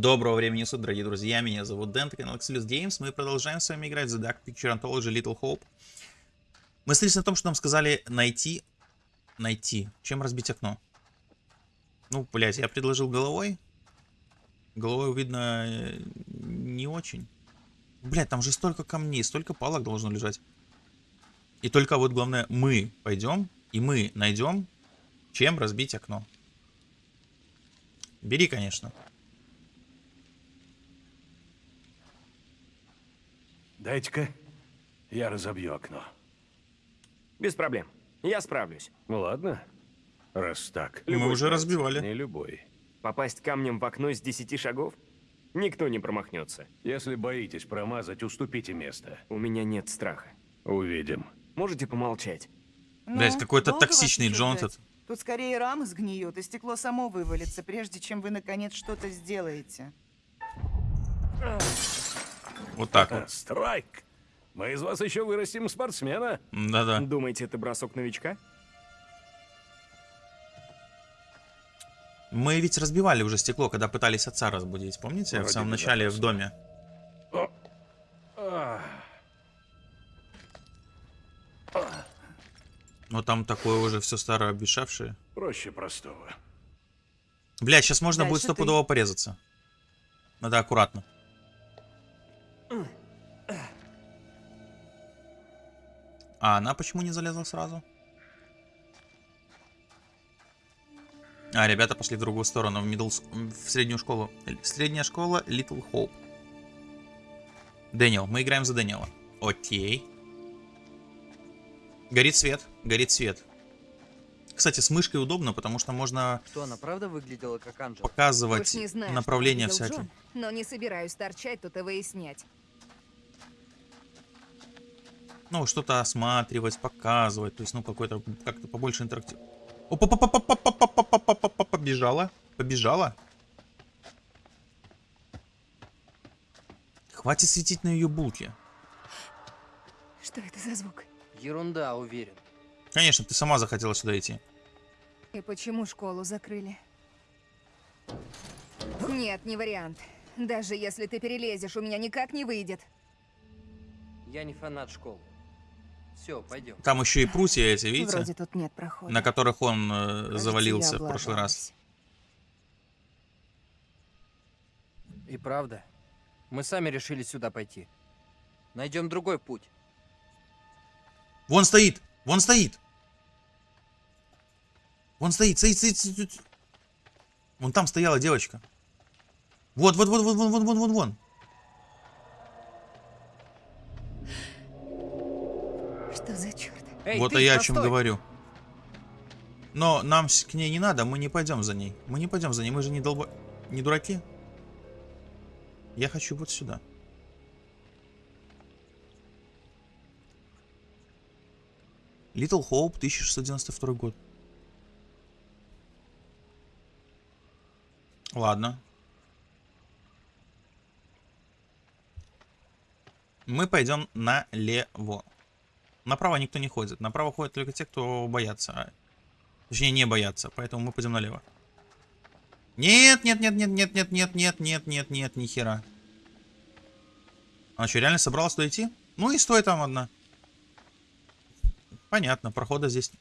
Доброго времени суток, дорогие друзья, меня зовут Дэн, канал Exilus Games, мы продолжаем с вами играть в The Dark Picture Anthology Little Hope. Мы остались на том, что нам сказали найти, найти, чем разбить окно. Ну, блядь, я предложил головой, головой, видно, не очень. Блядь, там же столько камней, столько палок должно лежать. И только вот главное, мы пойдем, и мы найдем, чем разбить окно. Бери, конечно. Дайте-ка, я разобью окно. Без проблем. Я справлюсь. Ну ладно, раз так. Мы уже разбивали. Не любой. Попасть камнем в окно с 10 шагов? Никто не промахнется. Если боитесь промазать, уступите место. У меня нет страха. Увидим. Можете помолчать? Блять, Ну, какой-то долго вас токсичный Джон тут. Тут скорее рама сгниет, и стекло само вывалится, прежде чем вы наконец что-то сделаете. Вот так вот. Страйк! Мы из вас еще вырастим спортсмена. Да-да. Думаете, это бросок новичка? Мы ведь разбивали уже стекло, когда пытались отца разбудить, помните? в Вроде самом бы начале да. в доме. А, Но там такое уже все старое обещавшее. проще простого. Блять, сейчас можно будет Дальше ты. стопудово порезаться. Надо аккуратно. А она почему не залезла сразу? А, ребята пошли в другую сторону, в, middle, в среднюю школу. Средняя школа Little Hope. Дэниел, мы играем за Дэниела. Окей. Горит свет, горит свет. Кстати, с мышкой удобно, потому что можно Что, она правда выглядела как показывать не знаю, видел всякие. Джон, но не собираюсь торчать тут и выяснять. Ну, что-то осматривать, показывать. То есть, ну, какой-то, как-то побольше интерактив. Опа-па-па-па-па-па-па-па-па-па-па, Побежала. Побежала. Хватит светить на ее булке. Что это за звук? Ерунда, уверен. Конечно, ты сама захотела сюда идти. И почему школу закрыли? Нет, не вариант. Даже если ты перелезешь, у меня никак не выйдет. Я не фанат школ. Все, пойдем. Там еще и прутья эти, видите? Вроде тут нет прохода. На которых он э, Кажется, завалился я в прошлый раз. И правда, мы сами решили сюда пойти. Найдем другой путь. Вон стоит! Вон стоит! Вон стоит, стоит, стоит, стоит, стоит. Вон там стояла девочка. Вот, вот, вот, вот, вон, вон, вон, вон, вон. Что за черт? Эй, вот и я о чем постой! говорю. Но нам к ней не надо, мы не пойдем за ней. Мы не пойдем за ней, мы же не долбо... Не дураки. Я хочу вот сюда. Little Hope, 1692 год. Ладно. Мы пойдем налево. Направо никто не ходит. Направо ходят только те, кто боятся. А, Точнее, не боятся. Поэтому мы пойдем налево. Нет, нет, нет, нет, нет, нет, нет, нет, нет, нет, нет, ни хера. Она что, реально собралась туда идти? Ну и стой там одна. Понятно, прохода здесь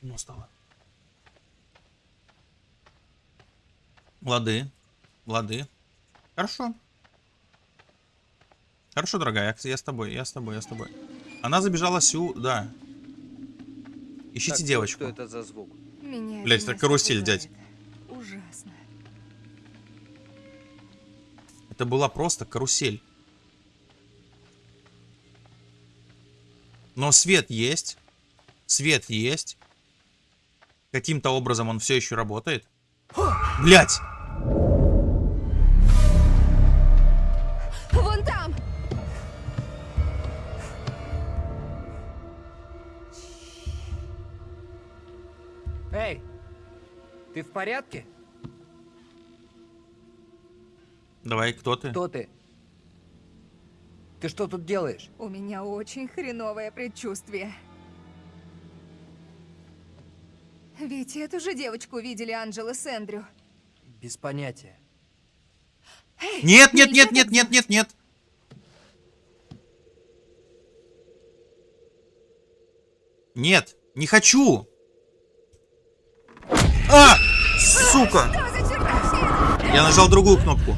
темно стало. Лады. Лады. Хорошо. Хорошо, дорогая, я с тобой, я с тобой, я с тобой. Она забежала сюда. Ищите Так, девочку. Что это за звук? Меня Блядь, это карусель, дядь. Ужасно. Это была просто карусель. Но свет есть. Свет есть. Каким-то образом он все еще работает. Блять! Эй, ты в порядке? Давай, кто ты? Кто ты? Ты что тут делаешь? У меня очень хреновое предчувствие. Ведь эту же девочку видели Анджела с Эндрю. Без понятия. Нет, нет, нет, нет, нет, нет, нет. Нет, не хочу. Сука! Я нажал другую кнопку.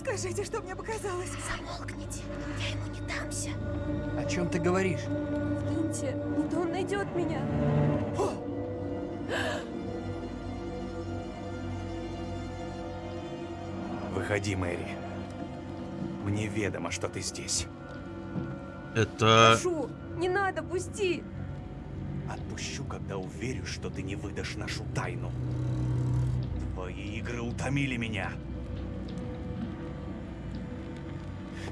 Скажите, что мне показалось. Замолкните, я ему не дамся. О чем ты говоришь? Киньте, не то он найдет меня. Выходи, Мэри. Мне ведомо, что ты здесь. Это... Прошу, не надо, пусти. Отпущу, когда уверюсь, что ты не выдашь нашу тайну. Твои игры утомили меня.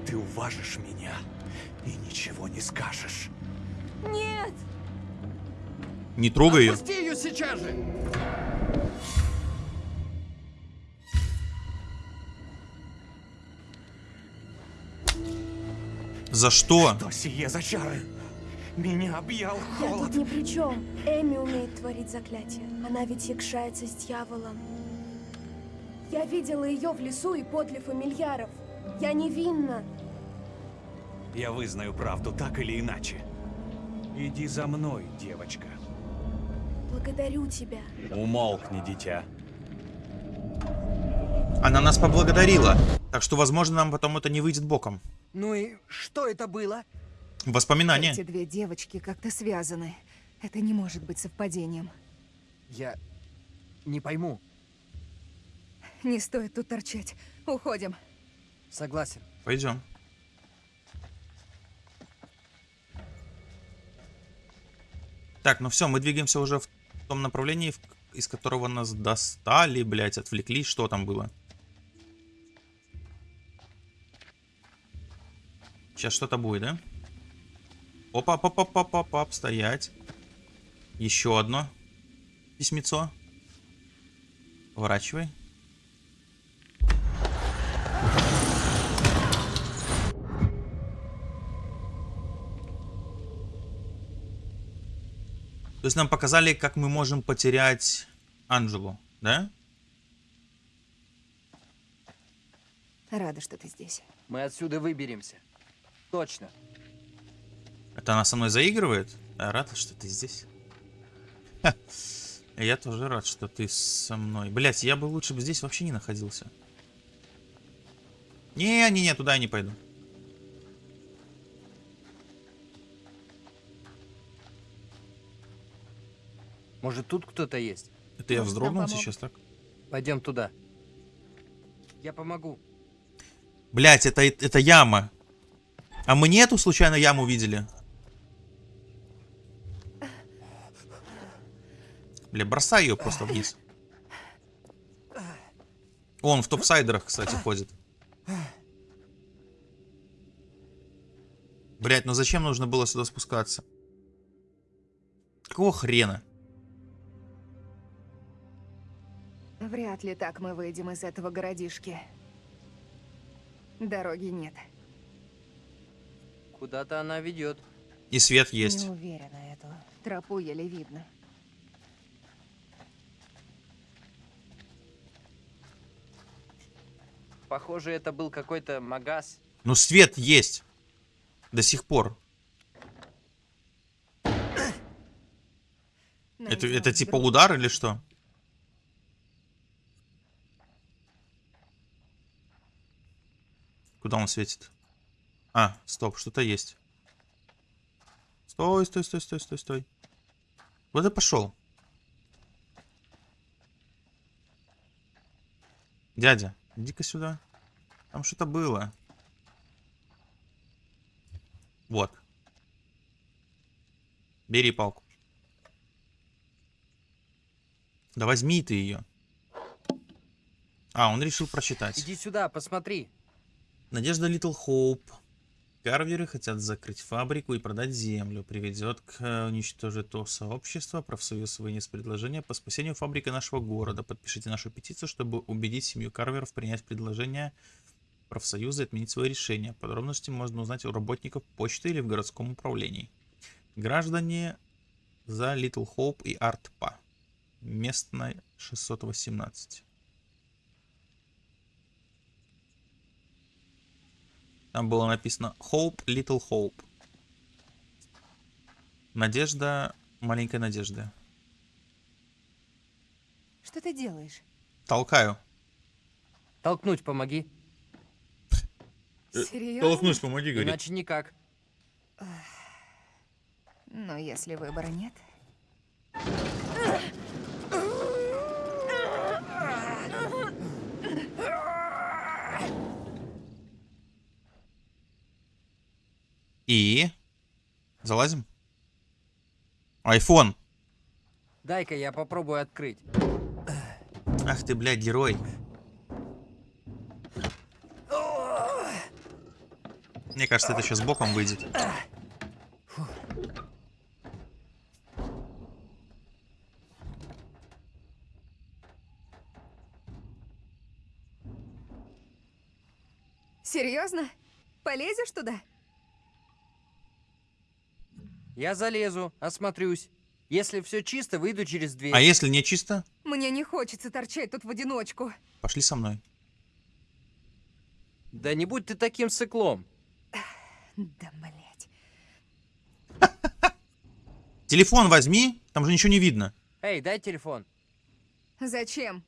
Ты уважишь меня и ничего не скажешь. Нет. Не трогай ее. Отпусти ее сейчас же! За что? Что сие за чары? Меня объял Я холод. тут ни при чем. Эми умеет творить заклятие. Она ведь якшается с дьяволом. Я видела ее в лесу и подле фамильяров. Я невинна. Я вызнаю правду так или иначе. Иди за мной, девочка. Благодарю тебя. Умолкни, дитя. Она нас поблагодарила. Так что, возможно, нам потом это не выйдет боком. Ну и что это было? Воспоминания. Эти две девочки как-то связаны. Это не может быть совпадением. Я не пойму. Не стоит тут торчать. Уходим. Согласен. Пойдем. Так, ну все, мы двигаемся уже в том направлении, из которого нас достали, блять, отвлекли. Что там было? Сейчас что-то будет, да? Опа опа опа опа опа стоять. Еще одно письмецо. Поворачивай. То есть нам показали, как мы можем потерять Анжелу, да? Рада, что ты здесь. Мы отсюда выберемся. Точно. Это она со мной заигрывает? Я рад, что ты здесь. Ха. Я тоже рад, что ты со мной. Блять, я бы лучше бы здесь вообще не находился. Не, не, не, туда я не пойду. Может, тут кто-то есть? Это я вздрогнул сейчас так? Пойдем туда. Я помогу. Блять, это, это яма. А мы не эту случайно яму видели? Бля, бросай ее просто вниз. Он в топсайдерах, кстати, ходит. Блять, ну зачем нужно было сюда спускаться? Какого хрена? Вряд ли так мы выйдем из этого городишки. Дороги нет. Куда-то она ведет. И свет есть. Не уверена эту. Тропу еле видно. Похоже, это был какой-то магаз. Ну свет есть. До сих пор. Это, Найдём это типа удар или что? Куда он светит? А, стоп, что-то есть. Стой, стой, стой, стой, стой, стой. Вот и пошел. Дядя, иди-ка сюда. Там что-то было. Вот. Бери палку. Да возьми ты ее. А, он решил прочитать. Иди сюда, посмотри. Надежда Литл Хоуп. Карверы хотят закрыть фабрику и продать землю. Приведет к э, уничтожить то сообщество. Профсоюз вынес предложение по спасению фабрики нашего города. Подпишите нашу петицию, чтобы убедить семью Карверов принять предложение профсоюза и отменить свое решение. Подробности можно узнать у работников почты или в городском управлении. Граждане за Литл Хоуп и Артпа. Местная 618. Там было написано Hope, Little Hope. Надежда, маленькая надежда. Что ты делаешь? Толкаю. Толкнуть помоги. Серьезно? помоги, Иначе никак. Но если выбора нет... И... Залазим? Айфон. Дай-ка я попробую открыть. Ах ты, блядь, герой. Мне кажется, это сейчас боком выйдет. Серьезно? Полезешь туда? Я залезу, осмотрюсь. Если все чисто, выйду через дверь. А если не чисто, Мне не хочется торчать тут в одиночку. пошли со мной. Да не будь ты таким сыклом. Да, блять. Телефон возьми, там же ничего не видно. Эй, дай телефон. Зачем?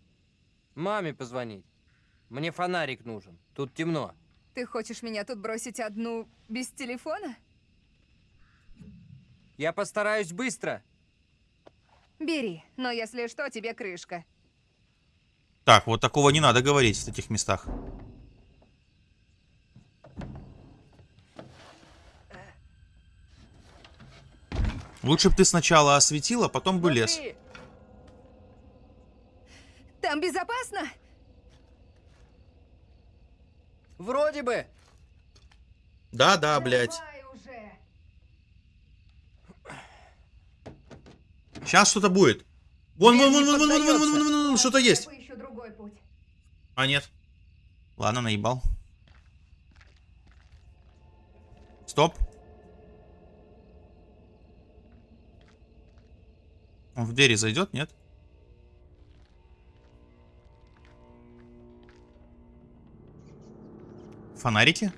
Маме позвонить. Мне фонарик нужен. Тут темно. Ты хочешь меня тут бросить одну без телефона? Я постараюсь быстро. Бери, но если что, тебе крышка. Так, вот такого не надо говорить в таких местах. Лучше бы ты сначала осветила, потом бы лез. Там безопасно? Вроде бы. Да, да, блядь. Давай уже. Сейчас что-то будет. Вон, вон, не вон, вон, вон, вон, вон, вон, вон, вон, что-то есть. А, нет. Ладно, наебал. Стоп. Он в двери зайдет, нет? Фонарики?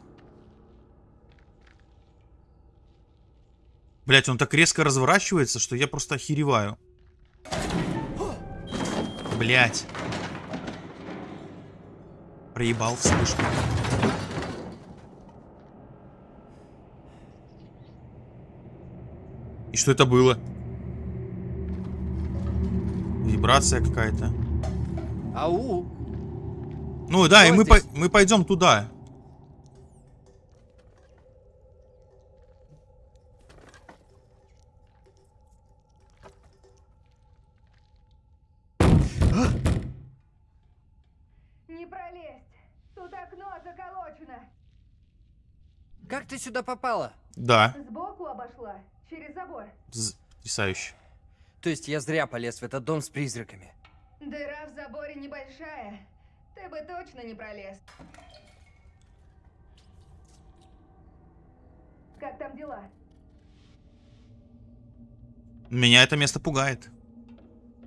Блять, он так резко разворачивается, что я просто охереваю. Блять. Проебал вспышку. И что это было? Вибрация какая-то. Ау. Ну да, и Кто мы, по- мы пойдем туда. Не пролезть. Тут окно заколочено. Как ты сюда попала? Да, Сбоку обошла. Через забор. потрясающе. То есть я зря полез в этот дом с призраками. Дыра в заборе небольшая. Ты бы точно не пролез. Как там дела? Меня это место пугает.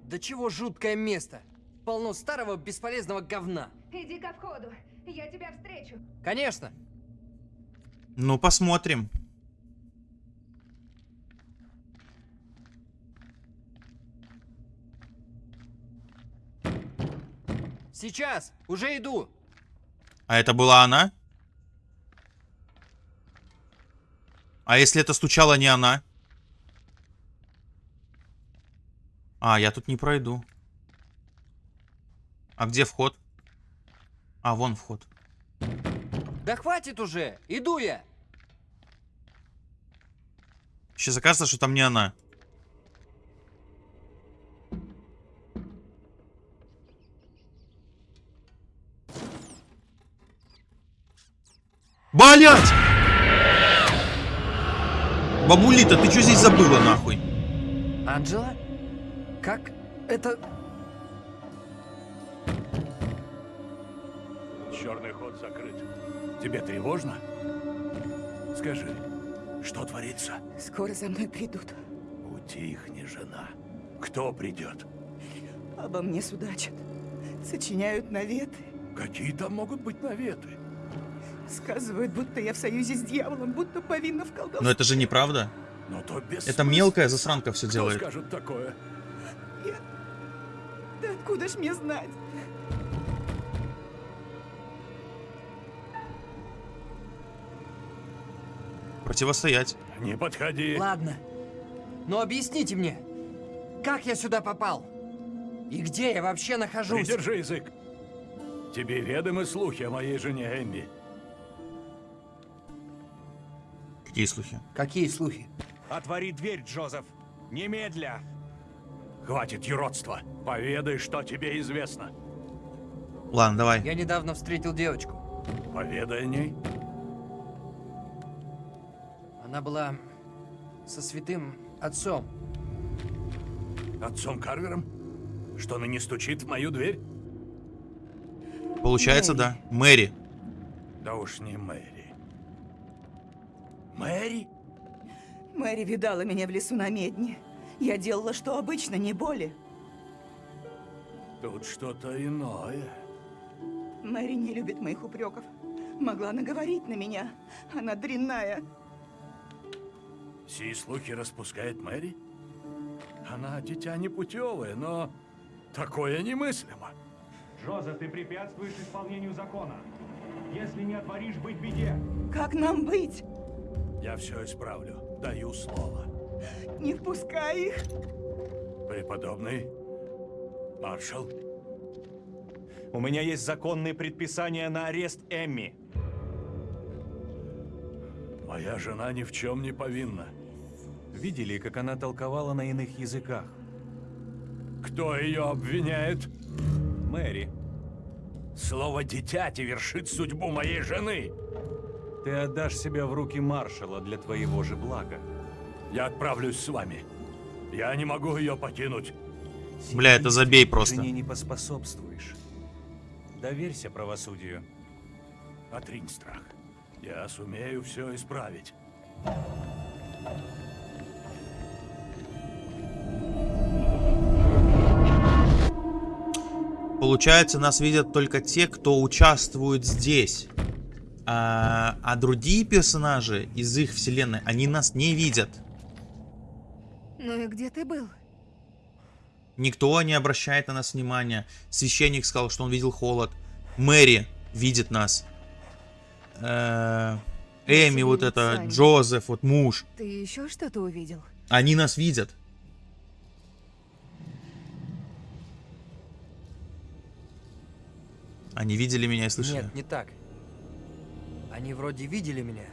Да чего жуткое место. Полно старого бесполезного говна. Иди ко входу. Я тебя встречу. Конечно. Ну, посмотрим. Сейчас. Уже иду. А это была она? А если это стучала не она? А, я тут не пройду. А где вход? А, вон вход. Да хватит уже. Иду я. Сейчас окажется, что там не она. Блять! Бабулита, ты что здесь забыла, нахуй? Анджела? Как это... Черный ход закрыт. Тебе тревожно? Скажи, что творится? Скоро за мной придут. Утихни, жена. Кто придет? Обо мне судачат. Сочиняют наветы. Какие там могут быть наветы? Сказывают, будто я в союзе с дьяволом, будто повинна в колдовстве. Но это же неправда. Но то без Это мелкая засранка все Кто делает. скажет такое? Да откуда ж мне знать? Противостоять. Не подходи. Ладно. Но объясните мне, как я сюда попал? И где я вообще нахожусь? Придержи язык. Тебе ведомы слухи о моей жене Эмми. Какие слухи? Какие слухи? Отвори дверь, Джозеф! Немедля! Хватит юродства. Поведай, что тебе известно. Ладно, давай. Я недавно встретил девочку. Поведай о ней. Она была со святым отцом. Отцом Карвером? Что ныне стучит в мою дверь? Получается, да. Мэри. Да уж не Мэри. Мэри? Мэри видала меня в лесу на медне. Я делала, что обычно, не боли. Тут что-то иное. Мэри не любит моих упреков. Могла наговорить на меня. Она дрянная. Сии слухи распускает Мэри? Она дитя непутевое, но такое немыслимо. Джозеф, ты препятствуешь исполнению закона. Если не отворишь, быть беде. Как нам быть? Я все исправлю. Даю слово. Не впускай их. Преподобный маршал, У меня есть законные предписания на арест Эмми. Моя жена ни в чем не повинна. Видели, как она толковала на иных языках? Кто ее обвиняет? Мэри, Слово «дитяти» вершит судьбу моей жены. ты отдашь себя в руки маршала для твоего же блага. Я отправлюсь с вами. Я не могу ее покинуть. Бля, это забей просто. Жене не поспособствуешь. Доверься правосудию. Отринь страх. Я сумею все исправить. Получается, нас видят только те, кто участвует здесь. А, а другие персонажи из их вселенной, они нас не видят. Ну и где ты был? Никто не обращает на нас внимания. Священник сказал, что он видел холод. Мэри видит нас. Э, Эми, вот это, сами. Джозеф, вот муж. Ты еще что-то увидел? Они нас видят. Они видели меня и слышали. Нет, не так. Они вроде видели меня.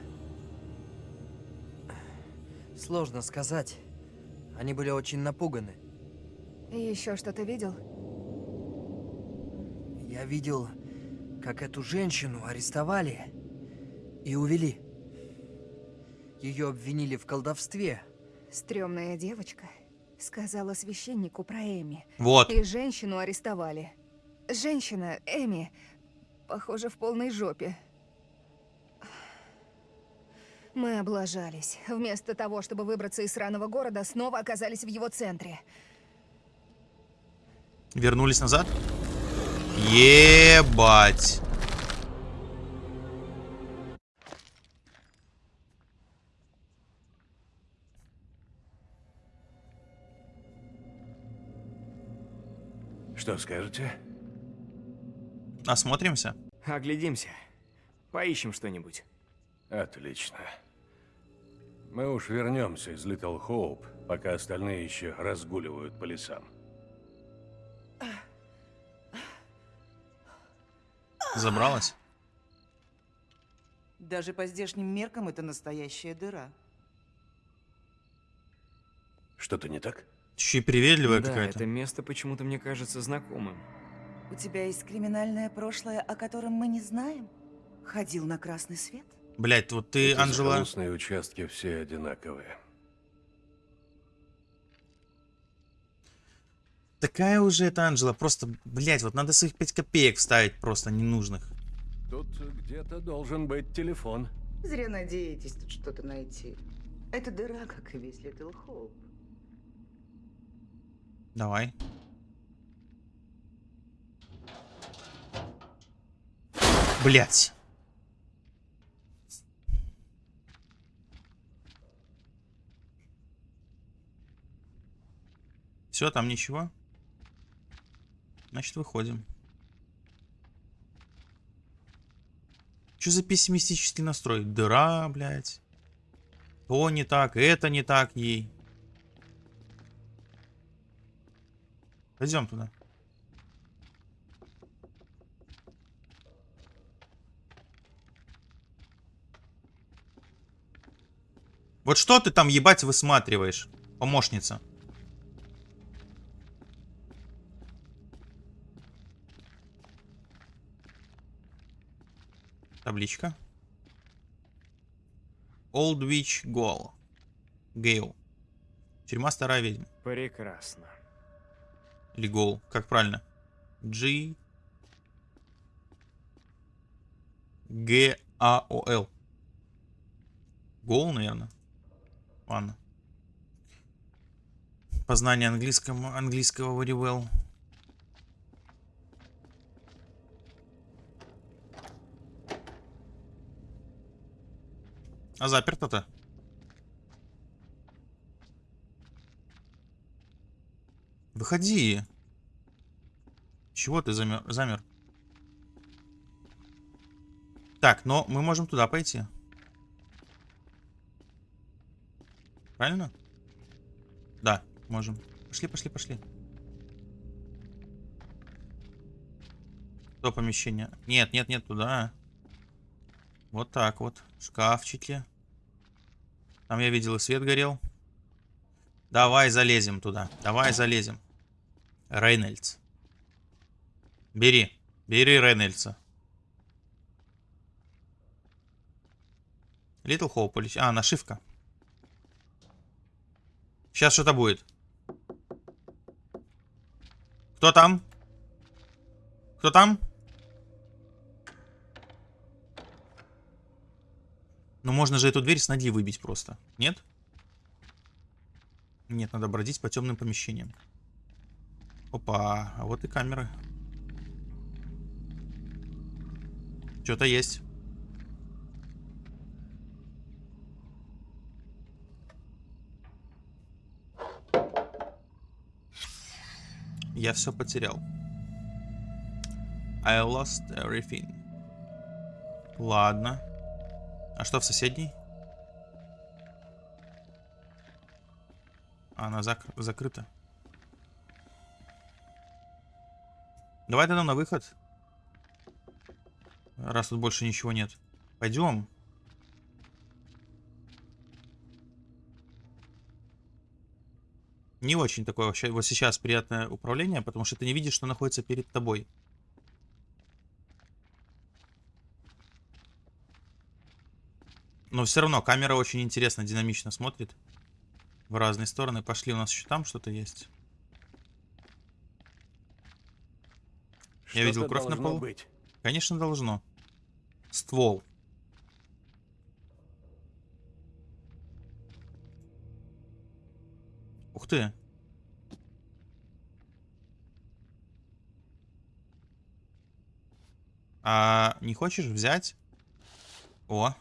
Сложно сказать. Они были очень напуганы. Еще что-то видел? Я видел, как эту женщину арестовали и увели. Ее обвинили в колдовстве. Стремная девочка сказала священнику про Эми. Вот. И женщину арестовали. Женщина, Эми, похоже, в полной жопе. Мы облажались. Вместо того, чтобы выбраться из сраного города, снова оказались в его центре. Вернулись назад? Ебать. Что скажете? Осмотримся. Оглядимся. Поищем что-нибудь. Отлично. Мы уж вернемся из Литл Хоуп, пока остальные еще разгуливают по лесам. Забралась? Даже по здешним меркам это настоящая дыра. Что-то не так? Еще и приветливая да, какая-то. это место почему-то мне кажется знакомым. У тебя есть криминальное прошлое, о котором мы не знаем? Ходил на красный свет? Блять, вот ты, Эти Анжела... участки все одинаковые. Такая уже это Анжела. Просто, блять, вот надо своих 5 копеек вставить просто ненужных. Тут где-то должен быть телефон. Зря надеетесь тут что-то найти. Это дыра, как и весь Литл Хоуп. Давай. Блять. Все, там ничего. Значит, выходим. Что за пессимистический настрой? Дыра, блядь. То не так, это не так ей. Пойдем туда. Вот что ты там, ебать, высматриваешь, помощница? Табличка. Old Witch Gale. Гейл. Тюрьма старая ведьма. Прекрасно. Или Гол. Как правильно? G. Г. А. О. Л. Гол, наверное. Ладно. Познание английского, английского very well. А заперто-то? Выходи. Чего ты замер? замер? Так, но мы можем туда пойти. Правильно? Да, можем. Пошли, пошли, пошли. То помещение. Нет, нет, нет, туда. Вот так вот. Шкафчики. Там я видел и свет горел. Давай залезем туда. Давай залезем. Рейнольдс. Бери. Бери Рейнольдса. Литл Хоуп. А, нашивка. Сейчас что-то будет. Кто там? Кто там? Ну, можно же эту дверь с ноги выбить просто. Нет? Нет, надо бродить по темным помещениям. Опа, а вот и камеры. Что-то есть. Я все потерял. I lost everything. Ладно. А что в соседней? Она зак закрыта. Давай тогда на выход. Раз тут больше ничего нет. Пойдем. Не очень такое вообще вот сейчас приятное управление, потому что ты не видишь, что находится перед тобой. Но все равно камера очень интересно, динамично смотрит. В разные стороны. Пошли, у нас еще там что-то есть. Я видел кровь на полу. Быть. Конечно, должно. Ствол. Ух ты. А не хочешь взять? О.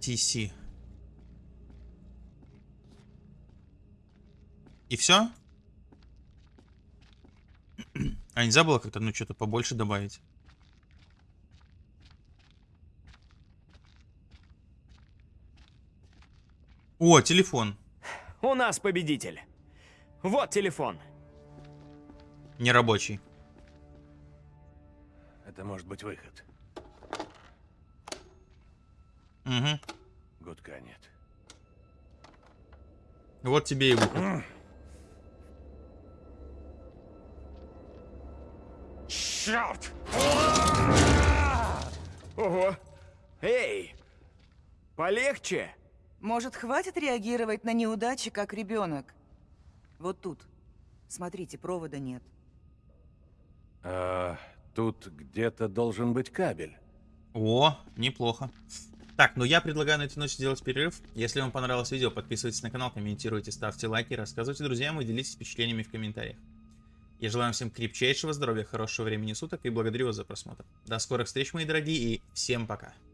TC. И все? А нельзя было как-то, ну, что-то побольше добавить? О, телефон. У нас победитель. Вот телефон. Нерабочий. Это может быть выход. Угу. Гудка нет. Вот тебе и выход. Черт! Ого! Эй! Полегче! Может, хватит реагировать на неудачи, как ребенок? Вот тут. Смотрите, провода нет. А, тут где-то должен быть кабель. О, неплохо. Так, ну я предлагаю на эту ночь сделать перерыв. Если вам понравилось видео, подписывайтесь на канал, комментируйте, ставьте лайки, рассказывайте друзьям и делитесь впечатлениями в комментариях. Я желаю всем крепчайшего здоровья, хорошего времени суток и благодарю вас за просмотр. До скорых встреч, мои дорогие, и всем пока.